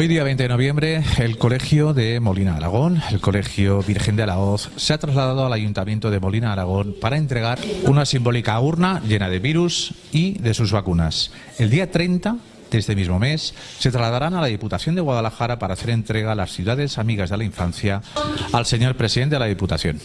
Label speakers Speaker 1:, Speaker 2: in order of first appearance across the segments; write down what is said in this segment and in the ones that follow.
Speaker 1: Hoy día 20 de noviembre, el Colegio de Molina Aragón, el Colegio Virgen de la Hoz, se ha trasladado al Ayuntamiento de Molina Aragón para entregar una simbólica urna llena de virus y de sus vacunas. El día 30 de este mismo mes se trasladarán a la Diputación de Guadalajara para hacer entrega a las ciudades amigas de la infancia al señor presidente de la Diputación.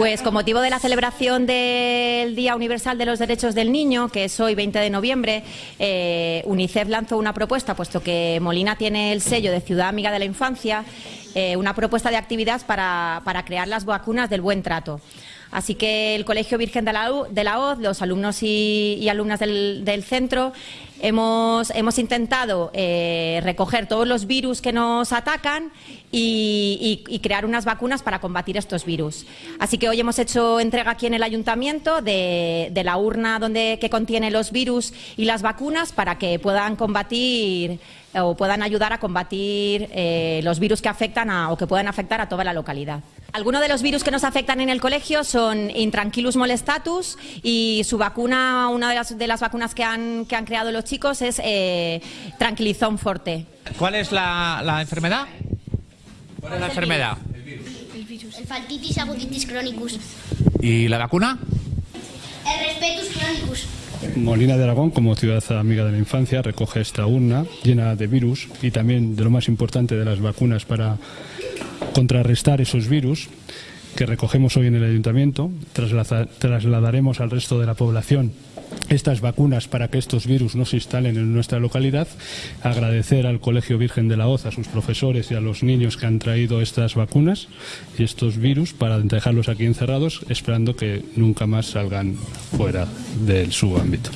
Speaker 2: Pues con motivo de la celebración del Día Universal de los Derechos del Niño, que es hoy 20 de noviembre, eh, UNICEF lanzó una propuesta, puesto que Molina tiene el sello de Ciudad Amiga de la Infancia, eh, una propuesta de actividad para, crear las vacunas del buen trato. Así que el Colegio Virgen de la, de la Hoz, los alumnos y, alumnas del, centro, hemos, hemos intentado eh, recoger todos los virus que nos atacan y, crear unas vacunas para combatir estos virus. Así que hoy hemos hecho entrega aquí en el ayuntamiento de, la urna donde, que contiene los virus y las vacunas para que puedan combatir o puedan ayudar a combatir eh, los virus que afectan o que pueden afectar a toda la localidad. Algunos de los virus que nos afectan en el colegio son Intranquilus molestatus y su vacuna, una de las, de las vacunas que han, que han, creado los chicos es eh, Tranquilizón Forte.
Speaker 1: ¿Cuál es la, enfermedad? ¿Cuál es la enfermedad?
Speaker 3: El virus. El virus. El faltitis agutitis chronicus.
Speaker 1: ¿Y la vacuna?
Speaker 3: El respetus chronicus.
Speaker 4: Molina de Aragón, como ciudad amiga de la infancia, recoge esta urna llena de virus y también de lo más importante de las vacunas para contrarrestar esos virus que recogemos hoy en el ayuntamiento. trasladaremos al resto de la población estas vacunas para que estos virus no se instalen en nuestra localidad. Agradecer al Colegio Virgen de la Hoz, a sus profesores y a los niños que han traído estas vacunas y estos virus para dejarlos aquí encerrados, esperando que nunca más salgan fuera de su ámbito.